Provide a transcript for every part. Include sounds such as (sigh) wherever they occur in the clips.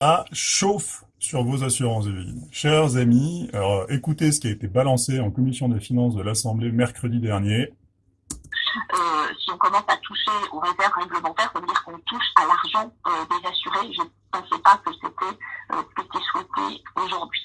à chauffe sur vos assurances de vie. Chers amis, alors, écoutez ce qui a été balancé en commission des finances de l'Assemblée mercredi dernier. Euh, si on commence à toucher aux réserves réglementaires, ça veut dire qu'on touche à l'argent euh, des assurés. Je ne pensais pas que c'était euh, ce qui était souhaité aujourd'hui.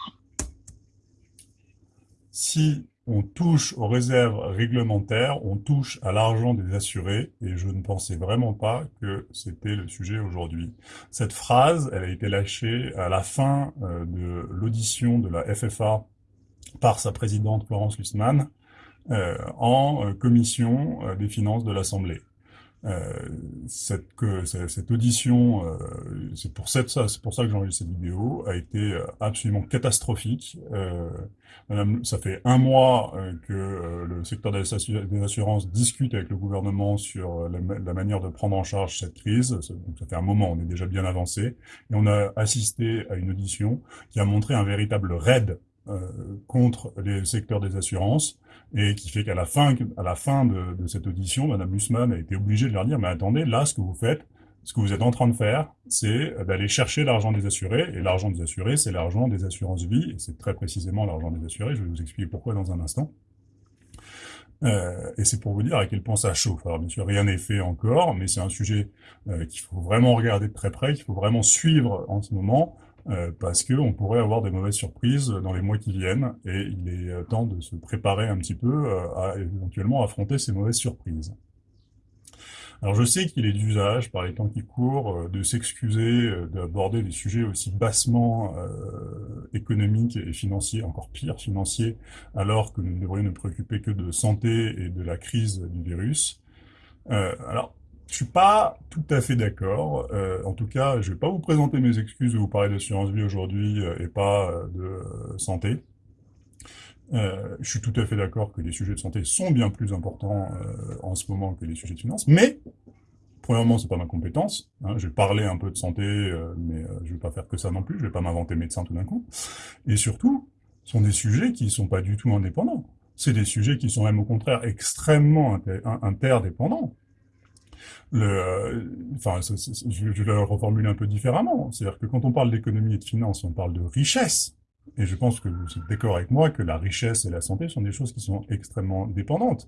Si on touche aux réserves réglementaires, on touche à l'argent des assurés, et je ne pensais vraiment pas que c'était le sujet aujourd'hui. Cette phrase, elle a été lâchée à la fin euh, de l'audition de la FFA par sa présidente Florence Lussmann euh, en euh, commission des finances de l'Assemblée. Euh, cette, que, cette audition, euh, c'est pour, cette, ça, pour ça que j'ai enregistré cette vidéo, a été euh, absolument catastrophique. Madame, ça fait un mois que le secteur des, assurances discute avec le gouvernement sur la, manière de prendre en charge cette crise. Donc ça fait un moment, on est déjà bien avancé. Et on a assisté à une audition qui a montré un véritable raid contre les secteurs des assurances, et qui fait qu'à la fin, à la fin de, de, cette audition, Madame Mussman a été obligée de leur dire, mais attendez, là, ce que vous faites, ce que vous êtes en train de faire, c'est d'aller chercher l'argent des assurés, et l'argent des assurés, c'est l'argent des assurances vie, et c'est très précisément l'argent des assurés, je vais vous expliquer pourquoi dans un instant. Euh, et c'est pour vous dire à quel point ça chauffe. Alors bien sûr, rien n'est fait encore, mais c'est un sujet euh, qu'il faut vraiment regarder de très près, qu'il faut vraiment suivre en ce moment, euh, parce qu'on pourrait avoir des mauvaises surprises dans les mois qui viennent, et il est euh, temps de se préparer un petit peu euh, à éventuellement affronter ces mauvaises surprises. Alors je sais qu'il est d'usage, par les temps qui courent, de s'excuser d'aborder des sujets aussi bassement économiques et financiers, encore pire financiers, alors que nous devrions nous préoccuper que de santé et de la crise du virus. alors, je suis pas tout à fait d'accord. Euh, en tout cas, je vais pas vous présenter mes excuses ou vous parler d'assurance vie aujourd'hui euh, et pas euh, de santé. je suis tout à fait d'accord que les sujets de santé sont bien plus importants en ce moment que les sujets de finance, mais premièrement, c'est pas ma compétence. Hein. je vais parler un peu de santé, mais je vais pas faire que ça non plus. Je vais pas m'inventer médecin tout d'un coup. Et surtout, ce sont des sujets qui sont pas du tout indépendants. C'est des sujets qui sont même au contraire extrêmement interdépendants le, euh, enfin, je, vais le reformuler un peu différemment. C'est-à-dire que quand on parle d'économie et de finance, on parle de richesse. Et je pense que vous êtes d'accord avec moi que la richesse et la santé sont des choses qui sont extrêmement dépendantes.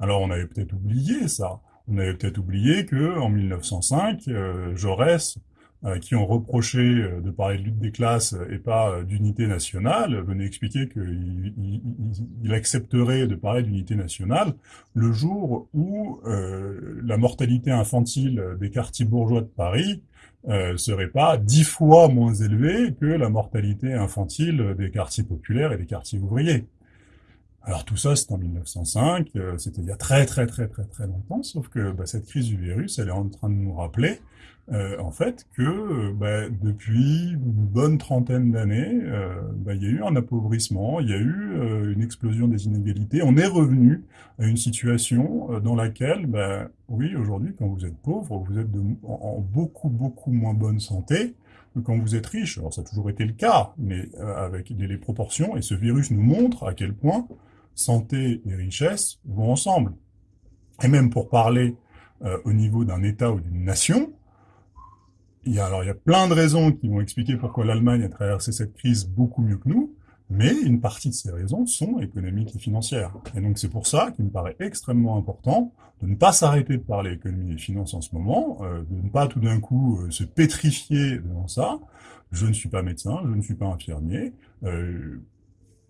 Alors on avait peut-être oublié ça. On avait peut-être oublié que en 1905, euh, Jaurès qui ont reproché euh, de parler de lutte des classes et pas euh, d'unité nationale, venaient expliquer qu'il il, accepterait de parler d'unité nationale le jour où la mortalité infantile des quartiers bourgeois de Paris euh, serait pas dix fois moins élevée que la mortalité infantile des quartiers populaires et des quartiers ouvriers. Alors tout ça, c'est en 1905, c'était il y a très très très très très longtemps, sauf que bah, cette crise du virus, elle est en train de nous rappeler euh, en fait, que euh, bah, depuis une bonne trentaine d'années, euh, bah, il y a eu un appauvrissement, il y a eu une explosion des inégalités. On est revenu à une situation dans laquelle, bah, oui, aujourd'hui, quand vous êtes pauvre, vous êtes en, beaucoup, beaucoup moins bonne santé que quand vous êtes riche. Alors ça a toujours été le cas, mais avec les, proportions, et ce virus nous montre à quel point santé et richesse vont ensemble. Et même pour parler au niveau d'un État ou d'une nation, il y a, alors, il y a plein de raisons qui vont expliquer pourquoi l'Allemagne a traversé cette crise beaucoup mieux que nous, mais une partie de ces raisons sont économiques et financières. Et donc c'est pour ça qu'il me paraît extrêmement important de ne pas s'arrêter de parler économie et finance en ce moment, euh, de ne pas tout d'un coup euh, se pétrifier devant ça. Je ne suis pas médecin, je ne suis pas infirmier. Euh,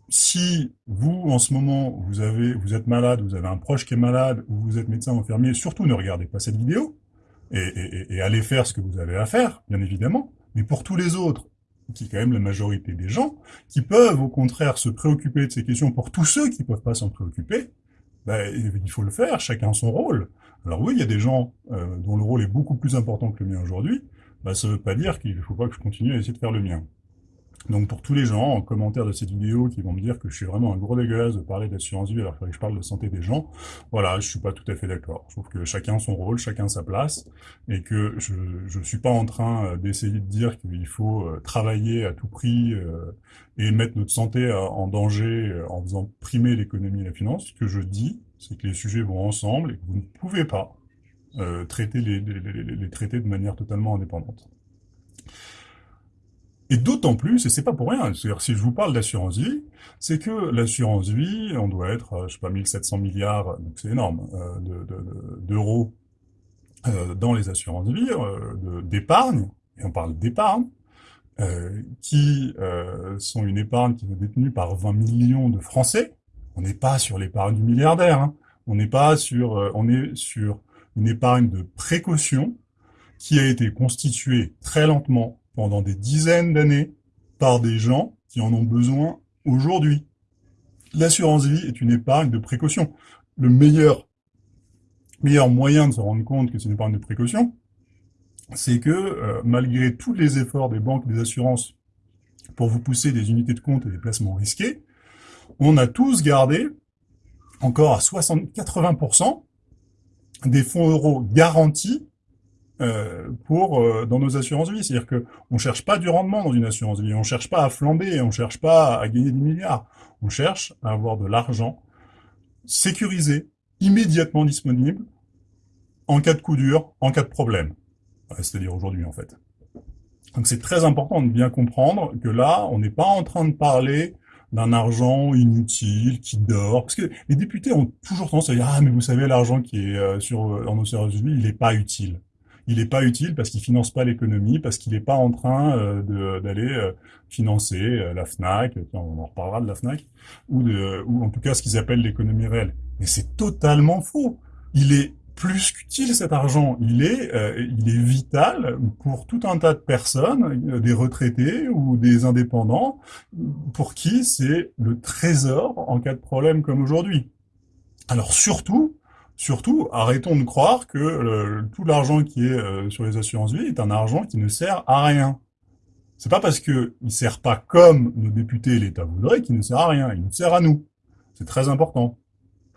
si vous, en ce moment, vous, avez, vous êtes malade, vous avez un proche qui est malade, ou vous êtes médecin ou infirmier, surtout ne regardez pas cette vidéo, et, et, allez faire ce que vous avez à faire, bien évidemment. Mais pour tous les autres, qui est quand même la majorité des gens, qui peuvent au contraire se préoccuper de ces questions, pour tous ceux qui peuvent pas s'en préoccuper, ben, il faut le faire, chacun son rôle. Alors oui, il y a des gens euh, dont le rôle est beaucoup plus important que le mien aujourd'hui, ben, ça veut pas dire qu'il ne faut pas que je continue à essayer de faire le mien. Donc pour tous les gens en commentaire de cette vidéo qui vont me dire que je suis vraiment un gros dégueulasse de parler d'assurance vie alors que je parle de santé des gens, voilà, je suis pas tout à fait d'accord. Je trouve que chacun son rôle, chacun sa place, et que je je suis pas en train euh, d'essayer de dire qu'il faut euh, travailler à tout prix euh, et mettre notre santé en danger en faisant primer l'économie et la finance. Ce que je dis, c'est que les sujets vont ensemble et que vous ne pouvez pas traiter les, les traiter de manière totalement indépendante. Et d'autant plus, et c'est pas pour rien, c'est-à-dire si je vous parle d'assurance vie, c'est que l'assurance vie, on doit être, euh, je sais pas, 1700 milliards, donc c'est énorme, euh, d'euros euh, dans les assurances vie, d'épargne, et on parle d'épargne, qui sont une épargne qui est détenue par 20 millions de Français. On n'est pas sur l'épargne du milliardaire, hein. on n'est pas sur, on est sur une épargne de précaution qui a été constituée très lentement pendant des dizaines d'années par des gens qui en ont besoin aujourd'hui. L'assurance vie est une épargne de précaution. Le meilleur, meilleur moyen de se rendre compte que c'est une épargne de précaution, c'est que euh, malgré tous les efforts des banques et des assurances pour vous pousser des unités de compte et des placements risqués, on a tous gardé encore à 60-80% des fonds euros garantis euh, pour euh, dans nos assurances vie. C'est-à-dire que on cherche pas du rendement dans une assurance vie, on cherche pas à flamber, on cherche pas à gagner des milliards. On cherche à avoir de l'argent sécurisé, immédiatement disponible, en cas de coup dur, en cas de problème. C'est-à-dire aujourd'hui en fait. Donc c'est très important de bien comprendre que là, on n'est pas en train de parler d'un argent inutile qui dort. Parce que les députés ont toujours tendance à dire ah mais vous savez l'argent qui est euh, sur dans nos assurances vie, il n'est pas utile il n'est pas utile parce qu'il finance pas l'économie, parce qu'il n'est pas en train euh, d'aller euh, financer euh, la Fnac, on en reparlera de la Fnac, ou, en tout cas ce qu'ils appellent l'économie réelle. Mais c'est totalement faux. Il est plus qu'utile cet argent. Il est vital pour tout un tas de personnes, des retraités ou des indépendants, pour qui c'est le trésor en cas de problème comme aujourd'hui. Alors surtout, Surtout, arrêtons de croire que tout l'argent qui est euh, sur les assurances vie est un argent qui ne sert à rien. C'est pas parce qu'il ne sert pas comme nos députés et l'État voudraient qu'il ne sert à rien. Il nous sert à nous. C'est très important.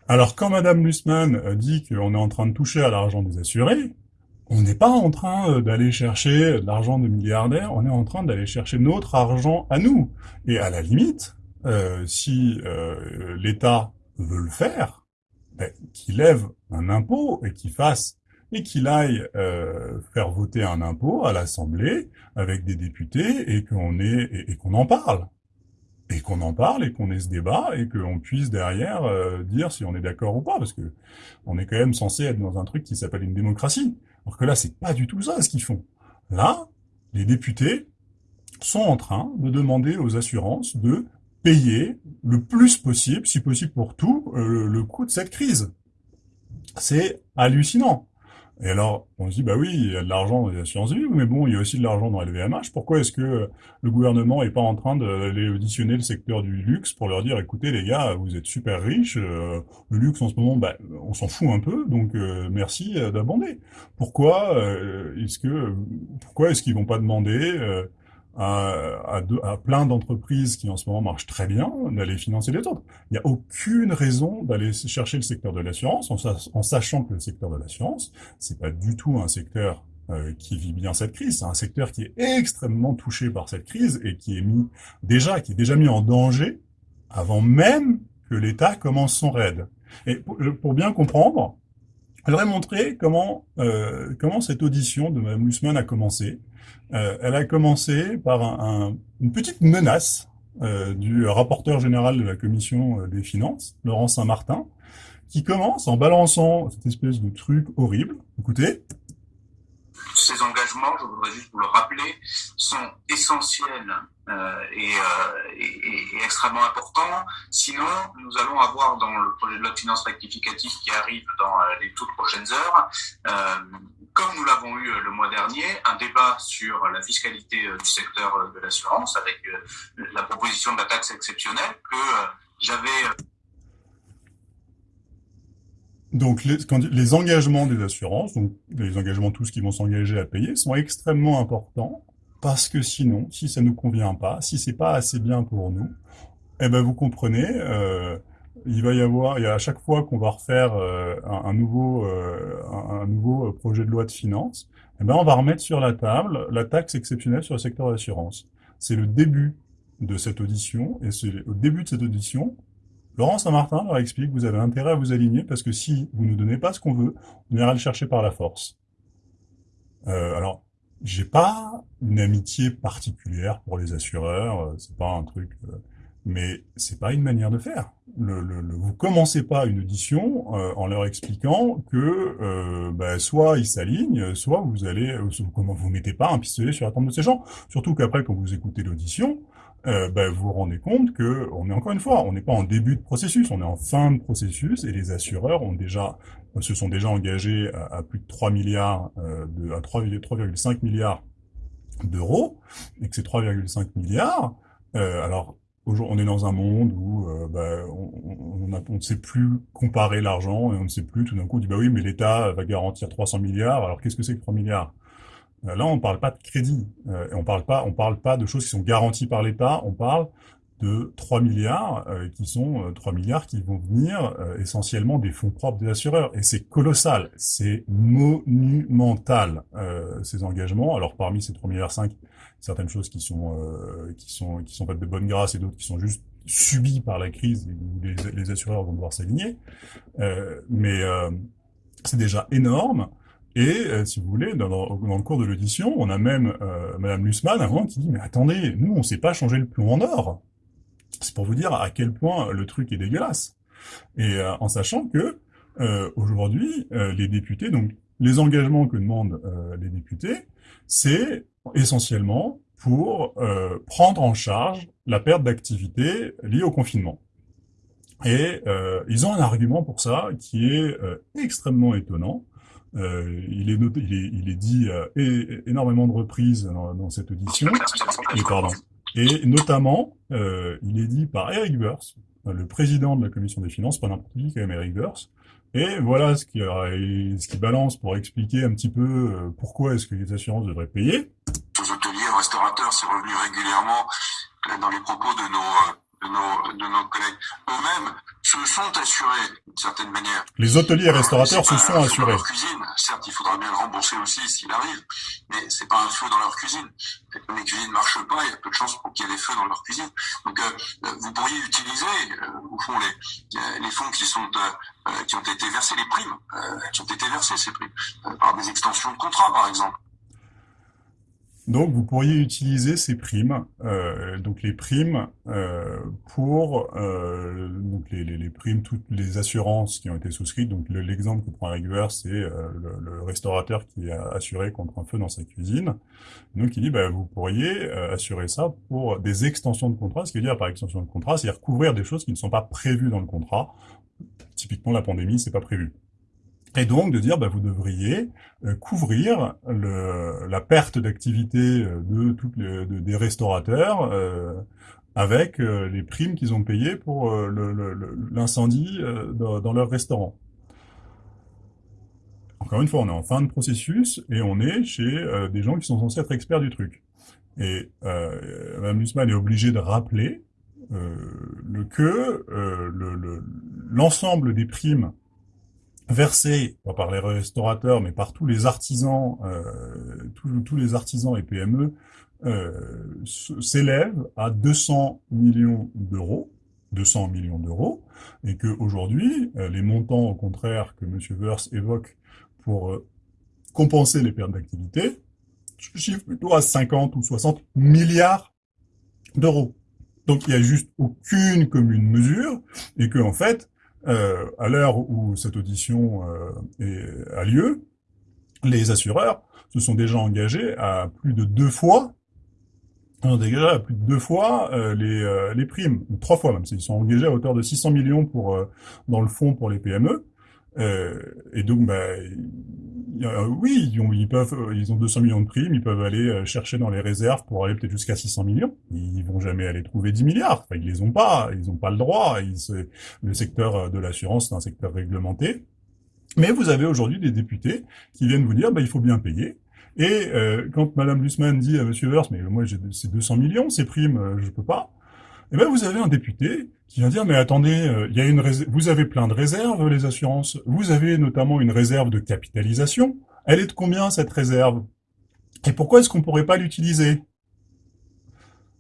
Alors, quand Madame Lussmann euh, dit qu'on est en train de toucher à l'argent des assurés, on n'est pas en train euh, d'aller chercher l'argent de milliardaires, on est en train d'aller chercher notre argent à nous. Et à la limite, si l'État veut le faire, ben, qu'il lève un impôt et qu'il fasse et qu'il aille euh, faire voter un impôt à l'Assemblée avec des députés et qu'on et, qu'on en parle. Et qu'on en parle et qu'on ait ce débat et qu'on puisse derrière euh, dire si on est d'accord ou pas parce que on est quand même censé être dans un truc qui s'appelle une démocratie. Alors que là c'est pas du tout ça ce qu'ils font. Là les députés sont en train de demander aux assurances de payer le plus possible, si possible pour tout, euh, le coût de cette crise. C'est hallucinant. Et alors, on se dit, bah oui, il y a de l'argent dans les assurances vie, mais bon, il y a aussi de l'argent dans LVMH. Pourquoi est-ce que le gouvernement est pas en train d'aller auditionner le secteur du luxe pour leur dire, écoutez les gars, vous êtes super riches, euh, le luxe en ce moment, bah, on s'en fout un peu, donc euh, merci d'abonder. Pourquoi est-ce que, pourquoi est-ce qu'ils vont pas demander à, à, plein d'entreprises qui en ce moment marchent très bien d'aller financer les autres. Il n'y a aucune raison d'aller chercher le secteur de l'assurance en, sachant que le secteur de l'assurance, c'est pas du tout un secteur euh, qui vit bien cette crise. C'est un secteur qui est extrêmement touché par cette crise et qui est mis déjà, qui est déjà mis en danger avant même que l'État commence son raid. Et pour, pour bien comprendre, je voudrais montrer comment euh, comment cette audition de Mme Lussmann a commencé. Euh, elle a commencé par un, une petite menace euh, du rapporteur général de la commission euh, des finances, Laurent Saint-Martin, qui commence en balançant cette espèce de truc horrible. Écoutez. Ces engagements, je voudrais juste vous le rappeler, sont essentiels euh, et, euh, et, extrêmement importants. Sinon, nous allons avoir dans le projet de loi de finances rectificative qui arrive dans euh, les toutes prochaines heures, comme nous l'avons eu le mois dernier, un débat sur la fiscalité du secteur de l'assurance avec la proposition de la taxe exceptionnelle que j'avais donc les, les, engagements des assurances, donc les engagements tous qui vont s'engager à payer, sont extrêmement importants parce que sinon, si ça nous convient pas, si c'est pas assez bien pour nous, eh ben vous comprenez, euh, il va y avoir, il y a à chaque fois qu'on va refaire euh, un, nouveau, euh, un, nouveau projet de loi de finances, eh ben on va remettre sur la table la taxe exceptionnelle sur le secteur d'assurance. C'est le début de cette audition, et c'est au début de cette audition Laurent Saint-Martin leur explique que vous avez intérêt à vous aligner parce que si vous ne donnez pas ce qu'on veut, on ira le chercher par la force. Euh, alors, j'ai pas une amitié particulière pour les assureurs, euh, c'est pas un truc, euh, mais c'est pas une manière de faire. Le, le, le- vous commencez pas une audition euh, en leur expliquant que euh, bah, soit ils s'alignent, soit vous allez, euh, comment vous mettez pas un pistolet sur la tempe de ces gens. Surtout qu'après, quand vous écoutez l'audition, euh, bah, vous vous rendez compte que on est encore une fois, on n'est pas en début de processus, on est en fin de processus et les assureurs ont déjà se sont déjà engagés à, plus de 3 milliards, euh, de, à 3 3,5 milliards d'euros, et que ces 3,5 milliards, euh, alors on est dans un monde où euh, a- on ne sait plus comparer l'argent et on ne sait plus tout d'un coup on dit bah oui mais l'État va garantir 300 milliards, alors qu'est-ce que c'est que 3 milliards? Euh, Là, on ne parle pas de crédit, euh, on parle pas, on parle pas de choses qui sont garanties par l'État, on parle de 3 milliards euh, qui sont euh, 3 milliards qui vont venir euh, essentiellement des fonds propres des assureurs. Et c'est colossal, c'est monumental euh, ces engagements. Alors parmi ces 3 milliards 5, certaines choses qui sont euh, qui sont qui sont faites de bonne grâce et d'autres qui sont juste subies par la crise où les, les assureurs vont devoir s'aligner. Euh, mais euh, c'est déjà énorme. Et euh, si vous voulez, dans, le cours de l'audition, on a même euh, Madame Lussmann moment qui dit mais attendez, nous on sait pas changer le plomb en or. C'est pour vous dire à quel point le truc est dégueulasse. Et euh, en sachant que euh, aujourd'hui, euh, les députés, donc les engagements que demandent euh, les députés, c'est essentiellement pour prendre en charge la perte d'activité liée au confinement. Et ils ont un argument pour ça qui est extrêmement étonnant. Euh, il, est il, est, il est dit euh, énormément de reprises dans, dans cette audition. Et pardon. Et notamment, euh, il est dit par Eric Burst, euh, le président de la commission des finances, pas n'importe qui, quand même Eric Burst. Et voilà ce qui, euh, ce qui balance pour expliquer un petit peu euh, pourquoi est-ce que les assurances devraient payer. De nos, de nos collègues. Eux-mêmes se sont assurés d'une certaine manière. Les hôteliers et restaurateurs se sont assurés. Leur cuisine. Certes, il faudra bien le rembourser aussi s'il arrive, mais c'est pas un feu dans leur cuisine. Et Comme les cuisines marchent pas, il y a peu de chances pour qu'il y ait des feux dans leur cuisine. Donc, euh, vous pourriez utiliser, euh, au fond, les, euh, les fonds qui sont euh, euh, qui ont été versés, les primes, euh, qui ont été versées ces primes, euh, par des extensions de contrat, par exemple. Donc, vous pourriez utiliser ces primes, euh, donc les primes euh, pour euh, donc les, les, les primes, toutes les assurances qui ont été souscrites. Donc, le- l'exemple que prend Rigueur, c'est le, le restaurateur qui a assuré contre un feu dans sa cuisine. Donc, il dit, bah, vous pourriez assurer ça pour des extensions de contrat. Ce qui veut dire par extension de contrat, c'est-à-dire couvrir des choses qui ne sont pas prévues dans le contrat. Typiquement, la pandémie, c'est pas prévu. Et donc de dire, bah, vous devriez euh, couvrir le, la perte d'activité euh, de toutes les, de- des restaurateurs euh, avec euh, les primes qu'ils ont payées pour l'incendie dans, dans leur restaurant. Encore une fois, on est en fin de processus et on est chez des gens qui sont censés être experts du truc. Et euh, Mme Lussmann est obligée de rappeler euh, que euh, le- le- l'ensemble des primes versées, pas par les restaurateurs, mais par tous les artisans, euh, tous, tous les artisans et PME, euh, s- s'élèvent à 200 millions d'euros, 200 millions d'euros, et que aujourd'hui, euh, les montants, au contraire, que M. Wörth évoque pour euh, compenser les pertes d'activité, chiffre plutôt à 50 ou 60 milliards d'euros. Donc il n'y a juste aucune commune mesure, et que en fait, euh, à l'heure où cette audition euh, est- a lieu, les assureurs se sont déjà engagés à plus de deux fois, ont déjà à plus de deux fois euh, les, les primes, ou trois fois même. Ils sont engagés à hauteur de 600 millions pour dans le fonds pour les PME. Euh, et donc, bah, a- oui, ils peuvent, euh, ils ont 200 millions de primes, ils peuvent aller euh, chercher dans les réserves pour aller peut-être jusqu'à 600 millions. Ils vont jamais aller trouver 10 milliards. Enfin, ils les ont pas, ils ont pas le droit. Le secteur euh, de l'assurance, c'est un secteur réglementé. Mais vous avez aujourd'hui des députés qui viennent vous dire, bah, il faut bien payer. Et euh, quand Madame Lussmann dit à Monsieur Wörth, mais moi j'ai c'est 200 millions, ces primes, euh, je peux pas. Eh ben vous avez un député qui vient dire, mais attendez, euh, il y a une vous avez plein de réserves, les assurances. Vous avez notamment une réserve de capitalisation. Elle est de combien cette réserve? Et pourquoi est-ce qu'on pourrait pas l'utiliser?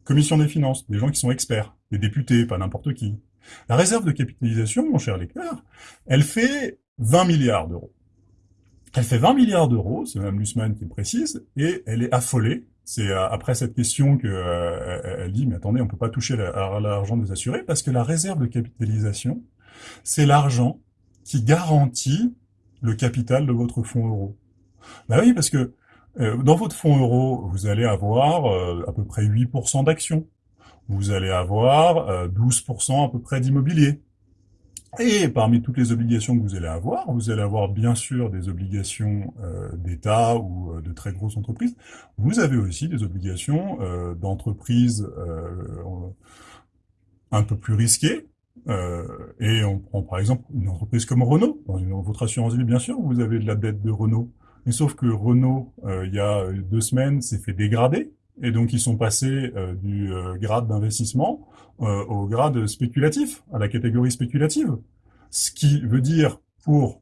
Commission des finances, des gens qui sont experts, des députés, pas n'importe qui. La réserve de capitalisation, mon cher lecteur, elle fait 20 milliards d'euros. Elle fait 20 milliards d'euros, c'est Mme Lussmann qui le précise, et elle est affolée. C'est euh, après cette question qu'elle euh, dit, mais attendez, on peut pas toucher l'argent des assurés, parce que la réserve de capitalisation, c'est l'argent qui garantit le capital de votre fonds euro. Bah oui, parce que euh, dans votre fonds euro, vous allez avoir à peu près 8% d'actions. Vous allez avoir 12% à peu près d'immobilier. Et parmi toutes les obligations que vous allez avoir, vous allez avoir bien sûr des obligations euh, d'État ou euh, de très grosses entreprises. Vous avez aussi des obligations euh, d'entreprises un peu plus risquées. et on prend par exemple une entreprise comme Renault. Dans votre assurance vie, bien sûr, vous avez de la dette de Renault. Mais sauf que Renault, il y a deux semaines, s'est fait dégrader. Et donc, ils sont passés du grade d'investissement euh, au grade spéculatif, à la catégorie spéculative. Ce qui veut dire pour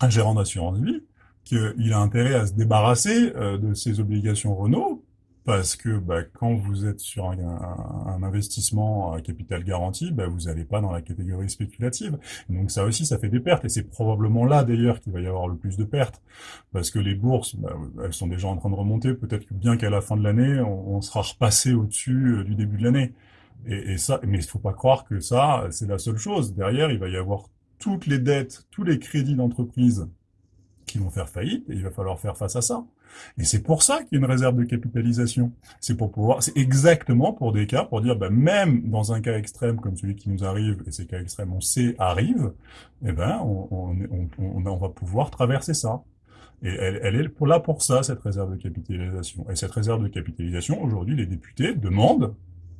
un gérant d'assurance vie qu'il a intérêt à se débarrasser euh, de ses obligations Renault, parce que bah, quand vous êtes sur un, un, investissement à capital garanti, bah, vous n'allez pas dans la catégorie spéculative. Donc ça aussi, ça fait des pertes, et c'est probablement là d'ailleurs qu'il va y avoir le plus de pertes, parce que les bourses, bah, elles sont déjà en train de remonter, peut-être que bien qu'à la fin de l'année, on, on, sera repassé au-dessus euh, du début de l'année. Et, et, ça, mais il faut pas croire que ça, c'est la seule chose. Derrière, il va y avoir toutes les dettes, tous les crédits d'entreprise qui vont faire faillite, et il va falloir faire face à ça. Et c'est pour ça qu'il y a une réserve de capitalisation. C'est pour pouvoir, c'est exactement pour des cas, pour dire, ben, même dans un cas extrême comme celui qui nous arrive, et ces cas extrêmes, on sait, arrivent, eh ben, on, on, on, on va pouvoir traverser ça. Et elle, elle, est là pour ça, cette réserve de capitalisation. Et cette réserve de capitalisation, aujourd'hui, les députés demandent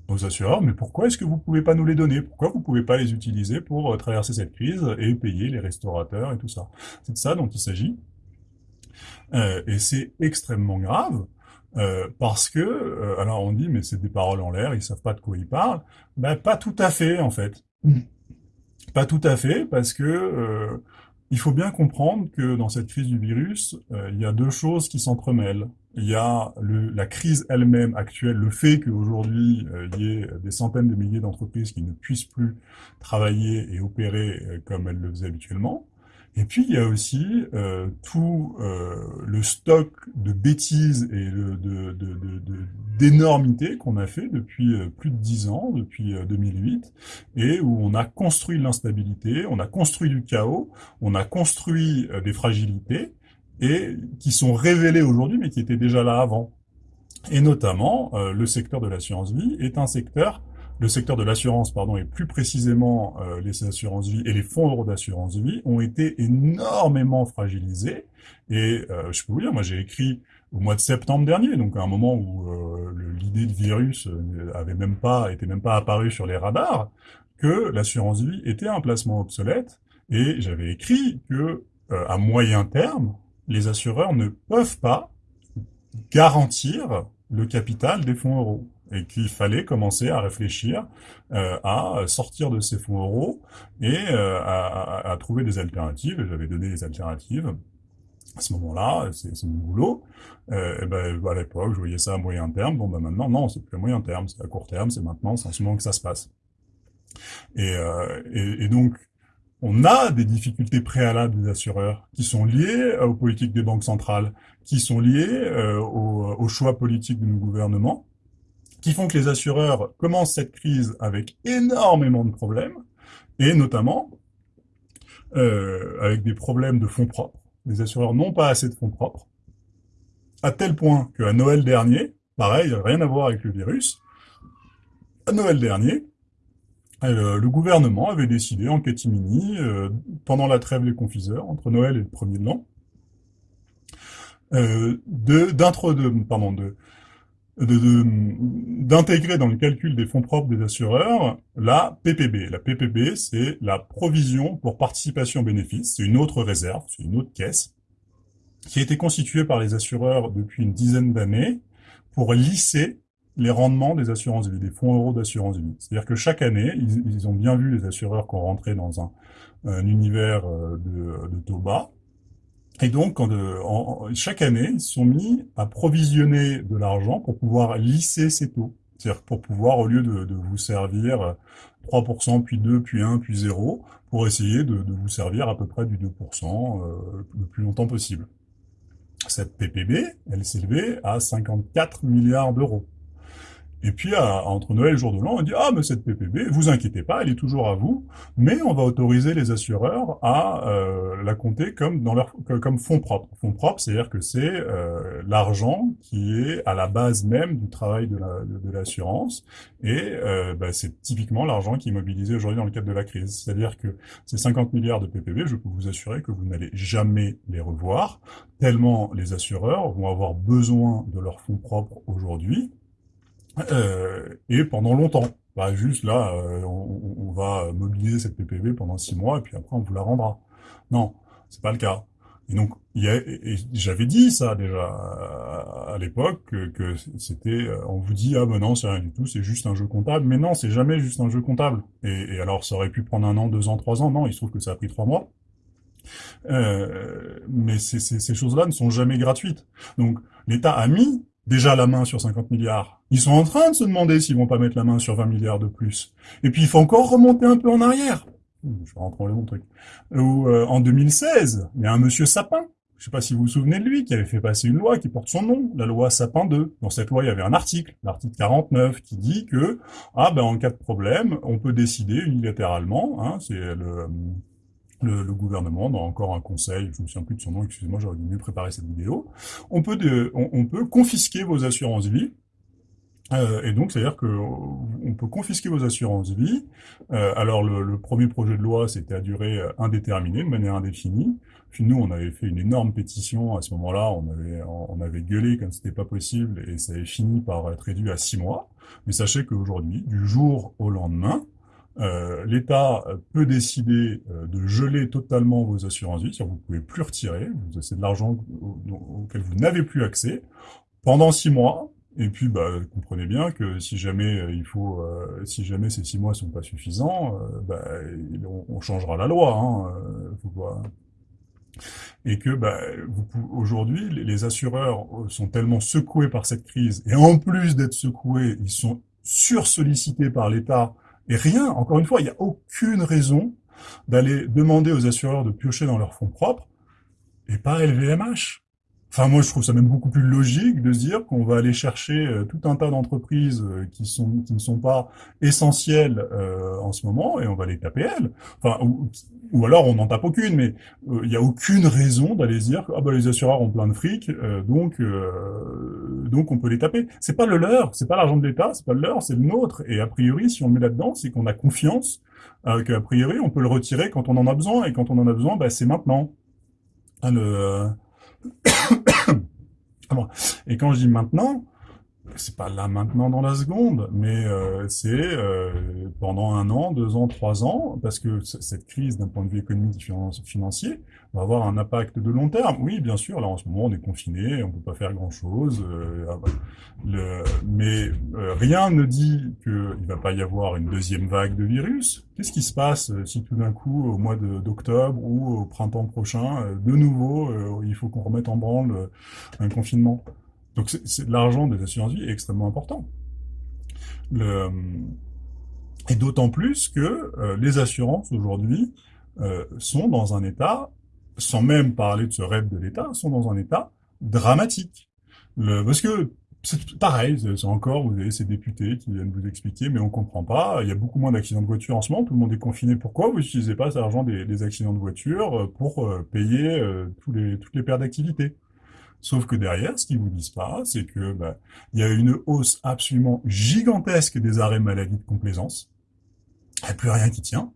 aux assureurs, mais pourquoi est-ce que vous pouvez pas nous les donner? Pourquoi vous pouvez pas les utiliser pour euh, traverser cette crise et payer les restaurateurs et tout ça? C'est de ça dont il s'agit. Euh, et c'est extrêmement grave, euh, parce que, euh, alors on dit, mais c'est des paroles en l'air, ils savent pas de quoi ils parlent. Ben, pas tout à fait, en fait. Pas tout à fait, parce que euh, il faut bien comprendre que dans cette crise du virus, il y a deux choses qui s'entremêlent il y a la crise elle-même actuelle, le fait qu'aujourd'hui euh, il y ait des centaines de milliers d'entreprises qui ne puissent plus travailler et opérer euh, comme elles le faisaient habituellement. Et puis il y a aussi euh, tout euh, le stock de bêtises et de, d'énormités de, qu'on a fait depuis plus de dix ans, depuis 2008, et où on a construit l'instabilité, on a construit du chaos, on a construit des fragilités, et qui sont révélés aujourd'hui, mais qui étaient déjà là avant. Et notamment, euh, le secteur de l'assurance vie est un secteur, le secteur de l'assurance, pardon, et plus précisément euh, les assurances vie et les fonds euros d'assurance vie ont été énormément fragilisés. Et euh, je peux vous dire, moi j'ai écrit au mois de septembre dernier, donc à un moment où l'idée de virus avait même pas, était même pas apparue sur les radars, que l'assurance vie était un placement obsolète. Et j'avais écrit que à moyen terme, les assureurs ne peuvent pas garantir le capital des fonds euros et qu'il fallait commencer à réfléchir euh, à sortir de ces fonds euros et euh, à, à, trouver des alternatives. J'avais donné des alternatives à ce moment-là, c'est mon boulot. Euh, ben, à l'époque, je voyais ça à moyen terme. Bon, ben maintenant, non, c'est plus à moyen terme, c'est à court terme, c'est maintenant, c'est en ce moment que ça se passe. Et, euh, et, et donc, on a des difficultés préalables des assureurs qui sont liées aux politiques des banques centrales, qui sont liées euh, aux, choix politiques de nos gouvernements, qui font que les assureurs commencent cette crise avec énormément de problèmes, et notamment euh, avec des problèmes de fonds propres. Les assureurs n'ont pas assez de fonds propres, à tel point qu'à Noël dernier, pareil, rien à voir avec le virus, à Noël dernier, euh, le gouvernement avait décidé en catimini, euh, pendant la trêve des confiseurs, entre Noël et le premier de l'an, euh, d'intégrer dans le calcul des fonds propres des assureurs la PPB. La PPB, c'est la provision pour participation bénéfice. C'est une autre réserve, c'est une autre caisse, qui a été constituée par les assureurs depuis une dizaine d'années pour lisser les rendements des assurances des fonds euros d'assurance vie. C'est-à-dire que chaque année, ils, ont bien vu les assureurs qu'on rentrait dans un, univers euh, de, de, taux bas. Et donc, chaque année, ils sont mis à provisionner de l'argent pour pouvoir lisser ces taux. C'est-à-dire pour pouvoir, au lieu de, vous servir 3%, puis 2, puis 1, puis 0, pour essayer de, de vous servir à peu près du 2% euh, le plus longtemps possible. Cette PPB, elle s'élevait à 54 milliards d'euros. Et puis, entre Noël et jour de l'an, on dit « Ah, mais cette PPB, vous inquiétez pas, elle est toujours à vous, mais on va autoriser les assureurs à euh, la compter comme dans leur comme fonds propres. » Fonds propres, c'est-à-dire que c'est euh, l'argent qui est à la base même du travail de l'assurance, et euh, bah, c'est typiquement l'argent qui est mobilisé aujourd'hui dans le cadre de la crise. C'est-à-dire que ces 50 milliards de PPB, je peux vous assurer que vous n'allez jamais les revoir, tellement les assureurs vont avoir besoin de leurs fonds propres aujourd'hui, euh, et pendant longtemps. Bah, juste là, euh, on, on, va mobiliser cette PPV pendant six mois et puis après on vous la rendra. Non, c'est pas le cas. Et donc, j'avais dit ça déjà à, l'époque que, que c'était, euh, on vous dit ah ben non c'est rien du tout, c'est juste un jeu comptable. Mais non, c'est jamais juste un jeu comptable. Et, et, alors ça aurait pu prendre un an, deux ans, trois ans. Non, il se trouve que ça a pris trois mois. Euh, mais ces choses-là ne sont jamais gratuites. Donc l'État a mis déjà la main sur 50 milliards. Ils sont en train de se demander s'ils vont pas mettre la main sur 20 milliards de plus. Et puis il faut encore remonter un peu en arrière. Je vais rentrer dans le truc. Où, euh, en 2016, il y a un monsieur Sapin, je sais pas si vous vous souvenez de lui, qui avait fait passer une loi qui porte son nom, la loi Sapin 2. Dans cette loi, il y avait un article, l'article 49, qui dit que, ah ben en cas de problème, on peut décider unilatéralement, hein, c'est le le, le, gouvernement, dans encore un conseil, je me souviens plus de son nom, excusez-moi, j'aurais dû mieux préparer cette vidéo, on peut, de, on, peut confisquer vos assurances vie, euh, et donc, c'est-à-dire que on peut confisquer vos assurances vie. Euh, alors, le, le, premier projet de loi, c'était à durée euh, indéterminée, de manière indéfinie. Puis nous, on avait fait une énorme pétition. À ce moment-là, on avait, on avait gueulé comme c'était pas possible, et ça avait fini par être réduit à six mois. Mais sachez qu'aujourd'hui, du jour au lendemain, euh, l'État peut décider euh, de geler totalement vos assurances vie, vous ne pouvez plus retirer, c'est de l'argent auquel vous n'avez plus accès, pendant six mois, et puis, bah, comprenez bien que si jamais euh, il faut, euh, si jamais ces six mois sont pas suffisants, euh, bah, on, on, changera la loi. Hein, faut pas... Et que, bah, aujourd'hui, les assureurs sont tellement secoués par cette crise, et en plus d'être secoués, ils sont sursollicités par l'État et rien, encore une fois, il n'y a aucune raison d'aller demander aux assureurs de piocher dans leurs fonds propres et pas LVMH. Enfin, moi, je trouve ça même beaucoup plus logique de dire qu'on va aller chercher euh, tout un tas d'entreprises euh, qui sont qui ne sont pas essentielles euh, en ce moment et on va les taper elles. Enfin, ou, ou alors on n'en tape aucune, mais il euh, n'y a aucune raison d'aller se dire ah, bah, les assureurs ont plein de fric, donc donc on peut les taper. C'est pas le leur, c'est pas l'argent de l'État, c'est pas le leur, c'est le nôtre. Et a priori, si on le met là-dedans, c'est qu'on a confiance qu'a priori on peut le retirer quand on en a besoin et quand on en a besoin, bah, c'est maintenant. Le, (coughs) et quand je dis maintenant, c'est pas là maintenant dans la seconde, mais euh, c'est euh, pendant un an, deux ans, trois ans, parce que cette crise d'un point de vue économique et financier va avoir un impact de long terme. Oui, bien sûr, là en ce moment on est confiné, on peut pas faire grand chose, euh, ah, mais euh, rien ne dit qu'il va pas y avoir une deuxième vague de virus. Qu'est-ce qui se passe euh, si tout d'un coup, au mois d'octobre ou au printemps prochain, euh, de nouveau, il faut qu'on remette en branle un confinement? Donc l'argent des assurances vie est extrêmement important. Et d'autant plus que les assurances aujourd'hui sont dans un état, sans même parler de ce rêve de l'État, sont dans un état dramatique. Parce que c'est pareil, c'est encore, vous avez ces députés qui viennent vous expliquer, mais on comprend pas, il y a beaucoup moins d'accidents de voiture en ce moment, tout le monde est confiné, pourquoi vous n'utilisez pas cet argent des, accidents de voiture euh, pour euh, payer euh, toutes les pertes d'activité? Sauf que derrière, ce qu'ils vous disent pas, c'est que bah, il y a une hausse absolument gigantesque des arrêts maladie de complaisance. Il n'y a plus rien qui tient.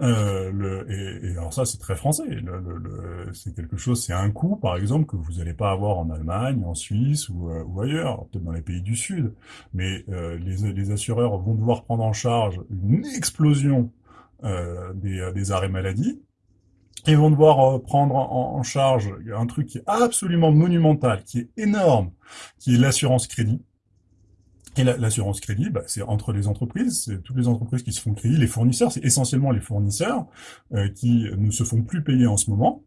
Euh, le, et, et, alors ça, c'est très français. Le, le, c'est quelque chose, c'est un coût, par exemple, que vous n'allez pas avoir en Allemagne, en Suisse ou, euh, ou ailleurs, peut-être dans les pays du Sud. Mais euh, les, les, assureurs vont devoir prendre en charge une explosion euh, des, des arrêts maladie ils vont devoir prendre en, charge un truc qui est absolument monumental, qui est énorme, qui est l'assurance crédit. Et l'assurance crédit, bah, c'est entre les entreprises, c'est toutes les entreprises qui se font crédit, les fournisseurs, c'est essentiellement les fournisseurs euh, qui ne se font plus payer en ce moment.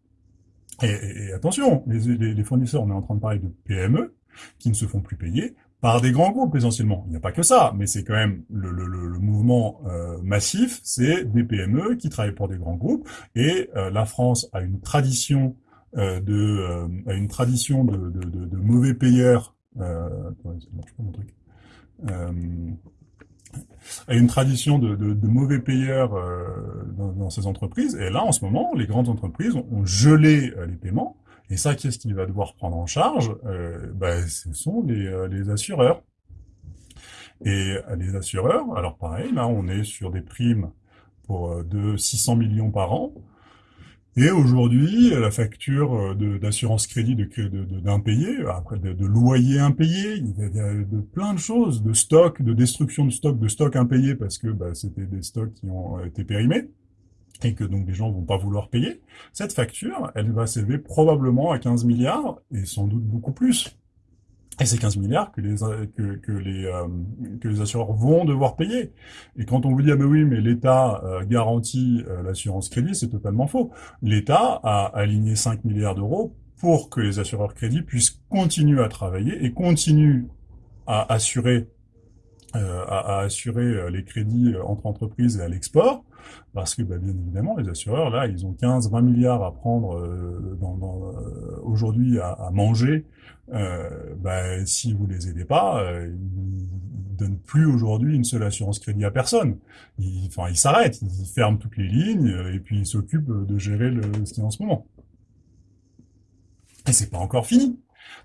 Et, attention, les, les, les, fournisseurs, on est en train de parler de PME qui ne se font plus payer par des grands groupes essentiellement. Il n'y a pas que ça, mais c'est quand même le, mouvement euh, massif, c'est des PME qui travaillent pour des grands groupes, et euh, la France a une tradition euh, de a tradition de, mauvais payeurs. A une tradition de, de mauvais payeurs dans, dans, ces entreprises, et là en ce moment, les grandes entreprises ont, ont gelé les paiements et ça, qu'est-ce qu'il va devoir prendre en charge? Euh, ben, Ce sont les, euh, les, assureurs. Et euh, les assureurs, alors pareil, là, on est sur des primes pour euh, de 600 millions par an. Et aujourd'hui, la facture d'assurance crédit d'impayé, de, après de, de, loyer impayé, il y a de plein de choses, de stock, de destruction de stock, de stock impayé parce que bah, c'était des stocks qui ont été périmés et que donc les gens vont pas vouloir payer, cette facture, elle va s'élever probablement à 15 milliards, et sans doute beaucoup plus. Et c'est 15 milliards que les, que, les, euh, que les assureurs vont devoir payer. Et quand on vous dit, ah ben oui, mais l'État euh, garantit euh, l'assurance crédit, c'est totalement faux. L'État a aligné 5 milliards d'euros pour que les assureurs crédits puissent continuer à travailler et continuent à assurer à, à, assurer euh, les crédits euh, entre entreprises et à l'export, parce que bah, bien évidemment, les assureurs, là, ils ont 15-20 milliards à prendre euh, dans, dans, aujourd'hui à, à, manger. Euh, bah, si vous les aidez pas, euh, ils donnent plus aujourd'hui une seule assurance crédit à personne. Ils, enfin, ils s'arrêtent, ils ferment toutes les lignes et puis ils s'occupent de gérer le, ce qui est en ce moment. Et c'est pas encore fini.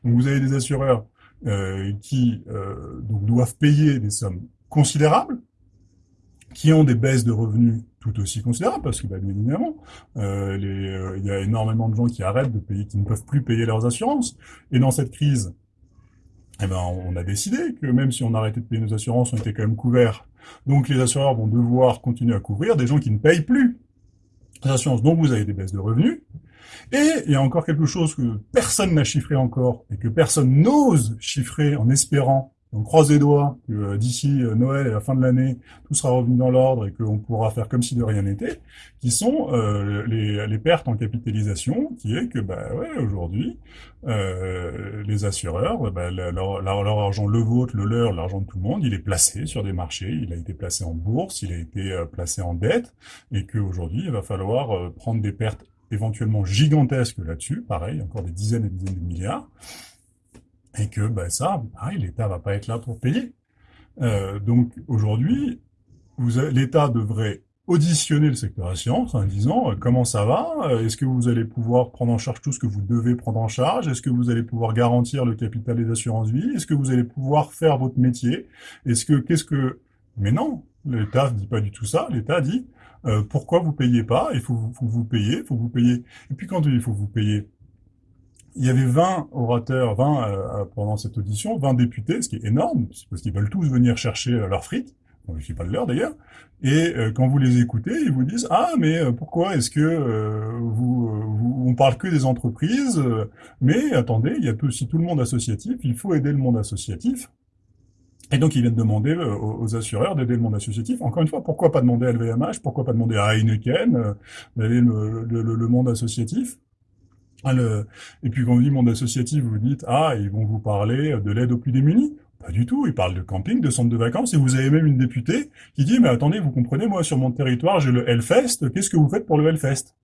Donc vous avez des assureurs euh, qui euh, donc doivent payer des sommes considérables, qui ont des baisses de revenus tout aussi considérables, parce que bah, bien évidemment, euh, euh, il y a énormément de gens qui arrêtent de payer, qui ne peuvent plus payer leurs assurances. Et dans cette crise, eh ben, on a décidé que même si on arrêtait de payer nos assurances, on était quand même couverts. Donc les assureurs vont devoir continuer à couvrir des gens qui ne payent plus assurances. Donc vous avez des baisses de revenus, et il y a encore quelque chose que personne n'a chiffré encore et que personne n'ose chiffrer en espérant, on croise les doigts que euh, d'ici euh, Noël et la fin de l'année, tout sera revenu dans l'ordre et qu'on pourra faire comme si de rien n'était, qui sont euh, les, les, pertes en capitalisation, qui est que bah ouais, aujourd'hui, euh, les assureurs, bah, leur, leur, leur, argent, le vôtre, le leur, l'argent de tout le monde, il est placé sur des marchés, il a été placé en bourse, il a été euh, placé en dette, et qu'aujourd'hui, il va falloir prendre des pertes éventuellement gigantesque là-dessus, pareil, encore des dizaines et des dizaines de milliards, et que ben ça, pareil, l'État va pas être là pour payer. Euh, donc aujourd'hui, l'État devrait auditionner le secteur assurance en disant euh, comment ça va, euh, est-ce que vous allez pouvoir prendre en charge tout ce que vous devez prendre en charge, est-ce que vous allez pouvoir garantir le capital des assurances vie, est-ce que vous allez pouvoir faire votre métier, est-ce que qu'est-ce que mais non, l'État ne dit pas du tout ça, l'État dit euh, pourquoi vous payez pas? Il faut, faut vous payer, faut vous payer. Et puis quand il faut vous payer, il y avait 20 orateurs, 20 euh, pendant cette audition, 20 députés, ce qui est énorme, parce qu'ils veulent tous venir chercher euh, leurs frites. Je ne pas de l'heure d'ailleurs. Et euh, quand vous les écoutez, ils vous disent ah mais pourquoi est-ce que vous, vous, on parle que des entreprises Mais attendez, il y a aussi tout le monde associatif. Il faut aider le monde associatif. Et donc, ils viennent demander euh, aux assureurs d'aider le monde associatif. Encore une fois, pourquoi pas demander à LVMH Pourquoi pas demander à Heineken euh, d'aider le, le, le, monde associatif? Le, Et puis, quand vous dit monde associatif, vous dites, ah, ils vont vous parler de l'aide aux plus démunis. Pas du tout, ils parlent de camping, de centre de vacances, et vous avez même une députée qui dit, mais attendez, vous comprenez, moi, sur mon territoire, j'ai le Hellfest, qu'est-ce que vous faites pour le Hellfest?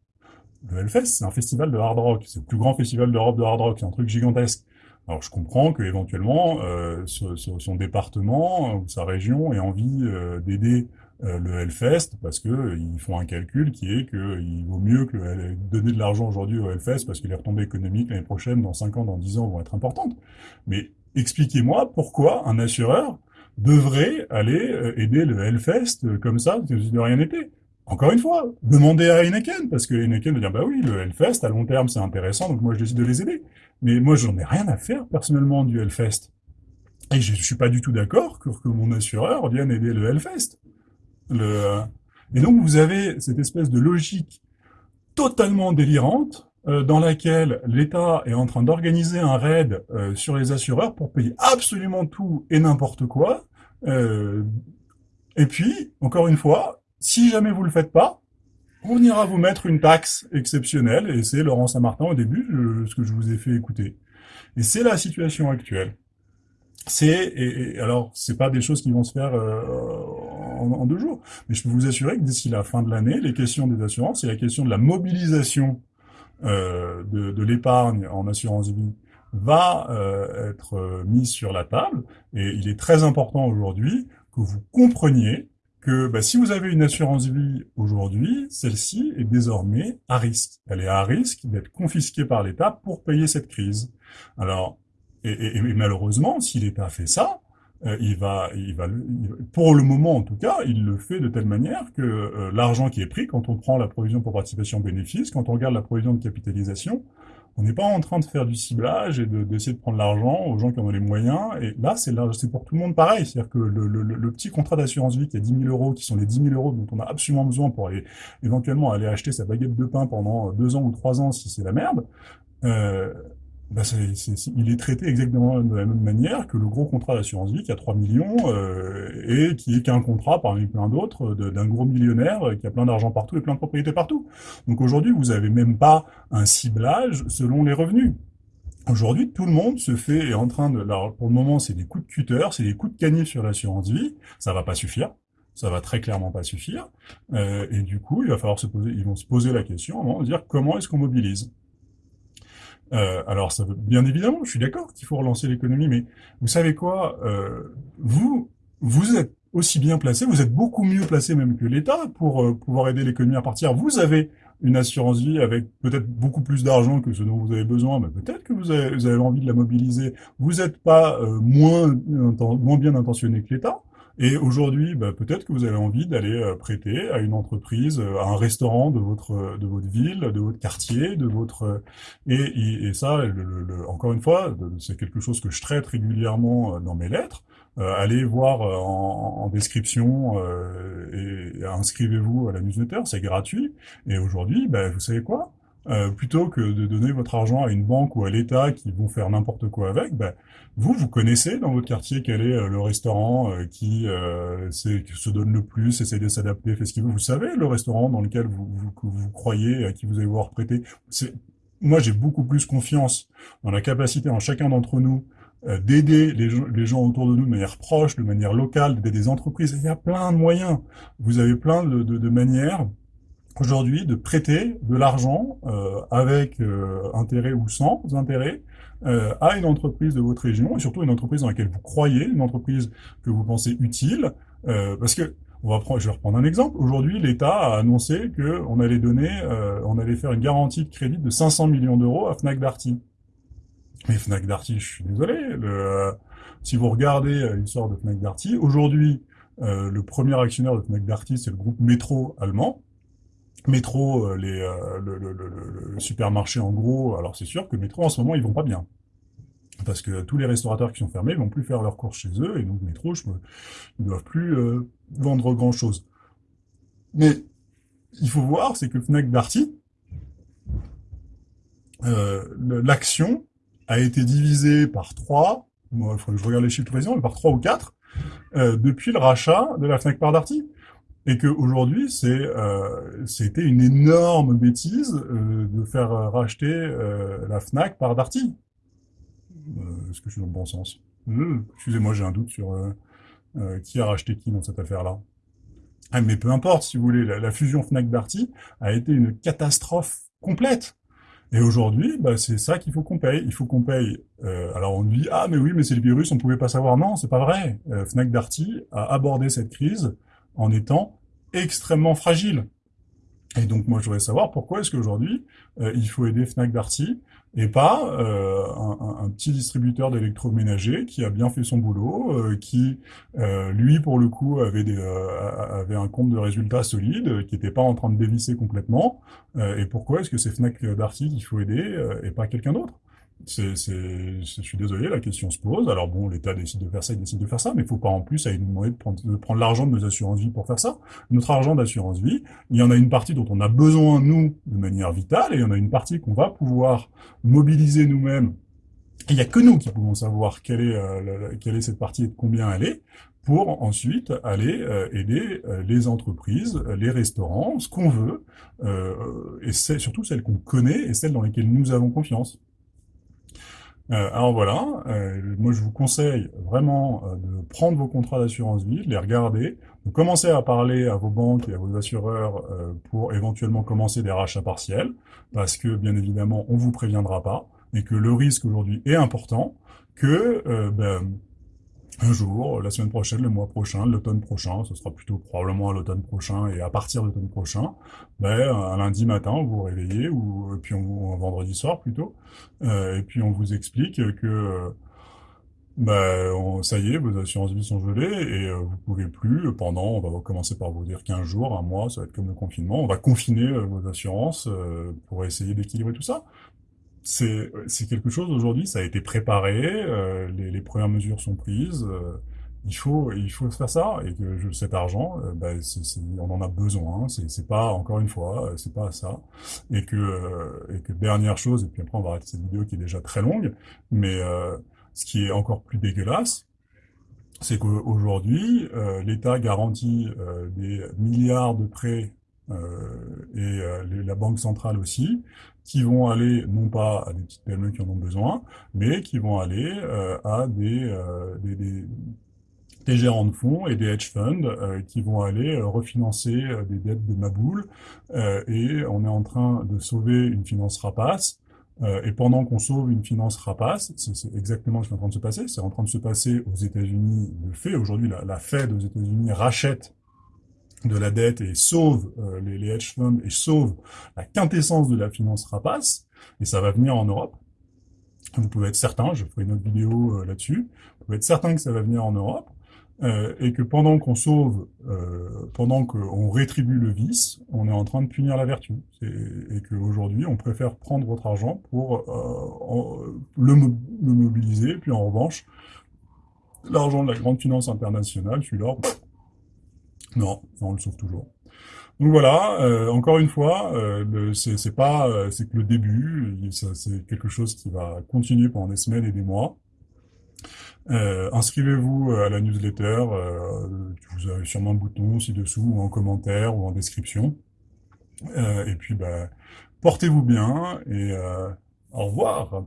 Le Hellfest, c'est un festival de hard rock, c'est le plus grand festival d'Europe de hard rock, c'est un truc gigantesque. Alors je comprends qu'éventuellement euh, son département ou sa région ait envie euh, d'aider le Hellfest parce que euh, ils font un calcul qui est qu'il vaut mieux que donner de l'argent aujourd'hui au Hellfest parce que les retombées économiques l'année prochaine, dans 5 ans, dans 10 ans vont être importantes. Mais expliquez-moi pourquoi un assureur devrait aller aider le Hellfest comme ça, si de rien n'était. Encore une fois, demandez à Heineken, parce que Heineken va dire, bah oui, le Hellfest, à long terme, c'est intéressant, donc moi, je décide de les aider. Mais moi, j'en ai rien à faire, personnellement, du Hellfest. Et je, suis pas du tout d'accord que, que, mon assureur vienne aider le Hellfest. Le... Et donc, vous avez cette espèce de logique totalement délirante, euh, dans laquelle l'État est en train d'organiser un raid euh, sur les assureurs pour payer absolument tout et n'importe quoi. Euh, et puis, encore une fois, si jamais vous le faites pas, on ira vous mettre une taxe exceptionnelle, et c'est Laurent Saint-Martin au début, ce que je vous ai fait écouter. Et c'est la situation actuelle. c'est et, alors c'est pas des choses qui vont se faire euh, en, deux jours, mais je peux vous assurer que d'ici la fin de l'année, les questions des assurances et la question de la mobilisation euh, de, de l'épargne en assurance vie va euh, être euh, mise sur la table. Et il est très important aujourd'hui que vous compreniez que bah, si vous avez une assurance vie aujourd'hui, celle-ci est désormais à risque. Elle est à risque d'être confisquée par l'État pour payer cette crise. Alors, et, et, et malheureusement, si l'État fait ça, il, va, il va, pour le moment en tout cas, il le fait de telle manière que euh, l'argent qui est pris, quand on prend la provision pour participation bénéfice, quand on regarde la provision de capitalisation, on n'est pas en train de faire du ciblage et d'essayer de, prendre l'argent aux gens qui en ont les moyens. Et là, c'est pour tout le monde pareil. C'est-à-dire que le, le, le, petit contrat d'assurance vie qui a 10 000 euros, qui sont les 10 000 euros dont on a absolument besoin pour aller éventuellement aller acheter sa baguette de pain pendant deux ans ou trois ans si c'est la merde, euh, bah il est traité exactement de la même manière que le gros contrat d'assurance vie qui a 3 millions euh, et qui est qu'un contrat parmi plein d'autres d'un gros millionnaire qui a plein d'argent partout et plein de propriétés partout. Donc aujourd'hui, vous n'avez même pas un ciblage selon les revenus. Aujourd'hui, tout le monde se fait, est en train de, alors pour le moment, c'est des coups de cutter, c'est des coups de canif sur l'assurance vie, ça va pas suffire, ça va très clairement pas suffire, euh, et du coup, il va falloir se poser, ils vont se poser la question, de dire comment est-ce qu'on mobilise euh, alors, ça bien évidemment, je suis d'accord qu'il faut relancer l'économie, mais vous savez quoi euh, Vous, vous êtes aussi bien placé, vous êtes beaucoup mieux placé même que l'État pour euh, pouvoir aider l'économie à partir. Vous avez une assurance vie avec peut-être beaucoup plus d'argent que ce dont vous avez besoin, mais peut-être que vous avez, vous avez, envie de la mobiliser. Vous n'êtes pas euh, moins, moins bien intentionné que l'État. Et aujourd'hui, bah, peut-être que vous avez envie d'aller euh, prêter à une entreprise, euh, à un restaurant de votre euh, de votre ville, de votre quartier, de votre et, et ça, le, encore une fois, c'est quelque chose que je traite régulièrement dans mes lettres. allez voir en, en description et, inscrivez-vous à la newsletter, c'est gratuit. Et aujourd'hui, bah, vous savez quoi? Euh, plutôt que de donner votre argent à une banque ou à l'État qui vont faire n'importe quoi avec, ben, vous, vous connaissez dans votre quartier quel est euh, le restaurant euh, qui, se donne le plus, essaie de s'adapter, fait ce qu'il veut. Vous savez le restaurant dans lequel vous, vous, vous croyez, à qui vous allez voir prêter. Moi, j'ai beaucoup plus confiance dans la capacité en chacun d'entre nous d'aider les, les, gens autour de nous de manière proche, de manière locale, d'aider des entreprises. Il y a plein de moyens. Vous avez plein de, de, de manières aujourd'hui de prêter de l'argent euh, avec euh, intérêt ou sans intérêt euh, à une entreprise de votre région et surtout une entreprise dans laquelle vous croyez, une entreprise que vous pensez utile, euh, parce que on va prendre, je vais reprendre un exemple. Aujourd'hui, l'État a annoncé que on allait donner, euh, on allait faire une garantie de crédit de 500 millions d'euros à Fnac Darty. Mais Fnac Darty, je suis désolé, le, si vous regardez l'histoire de Fnac Darty, aujourd'hui, le premier actionnaire de Fnac Darty, c'est le groupe Métro allemand Métro, euh, les, euh, le, le, le, le, supermarché en gros, alors c'est sûr que Métro en ce moment ils vont pas bien. Parce que tous les restaurateurs qui sont fermés vont plus faire leurs courses chez eux, et donc Métro, je me, ils doivent plus euh, vendre grand chose. Mais il faut voir, c'est que Fnac Darty, euh, l'action a été divisée par trois, moi, il faudrait que je regarde les chiffres précisément, mais par trois ou quatre, euh, depuis le rachat de la Fnac par Darty et qu'aujourd'hui, euh, c'était une énorme bêtise euh, de faire racheter euh, la Fnac par Darty. Est-ce que je suis dans le bon sens? Excusez-moi, j'ai un doute sur qui a racheté qui dans cette affaire-là. Ah, mais peu importe, si vous voulez, la, fusion Fnac-Darty a été une catastrophe complète. Et aujourd'hui, bah, c'est ça qu'il faut qu'on paye. Il faut qu'on paye. Euh, alors on dit ah mais oui mais c'est le virus, on pouvait pas savoir. Non, c'est pas vrai. Fnac Darty a abordé cette crise en étant extrêmement fragile. Et donc moi je voudrais savoir pourquoi est-ce qu'aujourd'hui euh, il faut aider Fnac Darty et pas euh, un, un, petit distributeur d'électroménager qui a bien fait son boulot, euh, qui lui pour le coup avait avait un compte de résultats solide, qui n'était pas en train de dévisser complètement. et pourquoi est-ce que c'est Fnac Darty qu'il faut aider et pas quelqu'un d'autre? C'est, je suis désolé, la question se pose. Alors bon, l'État décide de faire ça, il décide de faire ça, mais il faut pas en plus aller nous demander de prendre, l'argent de nos assurances vie pour faire ça. Notre argent d'assurance vie, il y en a une partie dont on a besoin nous de manière vitale, et il y en a une partie qu'on va pouvoir mobiliser nous-mêmes. Il n'y a que nous qui pouvons savoir quelle est, euh, quelle est cette partie et de combien elle est, pour ensuite aller euh, aider euh, les entreprises, les restaurants, ce qu'on veut, euh, et c'est surtout celles qu'on connaît et celles dans lesquelles nous avons confiance. Euh, alors voilà, euh, moi je vous conseille vraiment euh, de prendre vos contrats d'assurance vie, de les regarder, de commencer à parler à vos banques et à vos assureurs euh, pour éventuellement commencer des rachats partiels, parce que bien évidemment on vous préviendra pas, et que le risque aujourd'hui est important, que ben, un jour, la semaine prochaine, le mois prochain, l'automne prochain, ce sera plutôt probablement à l'automne prochain et à partir de l'automne prochain, ben, un lundi matin, vous vous réveillez, ou, puis on, un vendredi soir plutôt, euh, et puis on vous explique que ben, on- ça y est, vos assurances vie sont gelées et euh, vous pouvez plus pendant, on va commencer par vous dire 15 jours, un mois, ça va être comme le confinement, on va confiner euh, vos assurances euh, pour essayer d'équilibrer tout ça c'est quelque chose aujourd'hui, ça a été préparé, euh, les, premières mesures sont prises, euh, il faut il faut faire ça et cet argent, euh, bah, on en a besoin. hein, c'est pas encore une fois, c'est pas ça et que dernière chose et puis après on va arrêter cette vidéo qui est déjà très longue, mais ce qui est encore plus dégueulasse, c'est qu'aujourd'hui l'État garantit des milliards de prêts et euh, la Banque centrale aussi, qui vont aller non pas à des petites PME qui en ont besoin, mais qui vont aller euh, à des, euh, gérants de fonds et des hedge funds euh, qui vont aller euh, refinancer euh, des dettes de Maboule. Euh, et on est en train de sauver une finance rapace. Euh, et pendant qu'on sauve une finance rapace, c'est exactement ce qui est en train de se passer. C'est en train de se passer aux États-Unis de fait. Aujourd'hui, la Fed aux États-Unis rachète de la dette et sauve euh, les, hedge funds et sauve la quintessence de la finance rapace, et ça va venir en Europe. Vous pouvez être certain, je ferai une autre vidéo euh, là-dessus, vous pouvez être certain que ça va venir en Europe, euh, et que pendant qu'on sauve, pendant qu'on rétribue le vice, on est en train de punir la vertu. Et qu'aujourd'hui, on préfère prendre votre argent pour le, mo- le mobiliser, puis en revanche, l'argent de la grande finance internationale, celui-là, non, on le sauve toujours. Donc voilà, euh, encore une fois, euh, le- c'est pas, euh, c'est que le début, c'est quelque chose qui va continuer pendant des semaines et des mois. Euh, inscrivez-vous euh, à la newsletter, euh, vous avez sûrement un bouton ci-dessous, ou en commentaire, ou en description. Et puis, bah, portez-vous bien, et au revoir